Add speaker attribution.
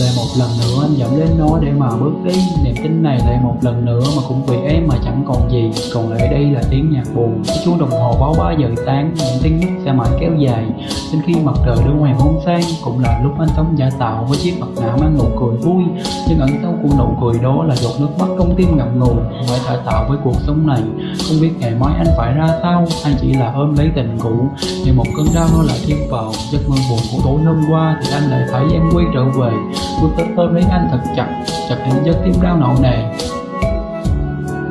Speaker 1: lại một lần nữa, anh dẫm lên nó để mà bước đi. Niềm tin này lại một lần nữa mà cũng vì em mà chẳng còn gì. Còn lại đây là tiếng nhạc buồn. Cái chuông đồng hồ báo 3 giờ sáng, Những tiếng nước sẽ mãi kéo dài. Đến khi mặt trời đưa hoàng hôn sang Cũng là lúc anh sống giả tạo với chiếc mặt nạ mang nụ cười vui. Nhưng ẩn sau của nụ cười đó là giọt nước mắt trong tim ngậm ngùi. Phải cải tạo với cuộc sống này. Không biết ngày mai anh phải ra sao, Hay chỉ là ôm lấy tình cũ. Như một cơn đau nó lại thêm vào, Giấc mơ buồn của tối hôm qua Thì anh lại thấy em quay trở về. Bước tới ôm lấy anh thật chặt Chặt đến giấc tim đau nặng nề.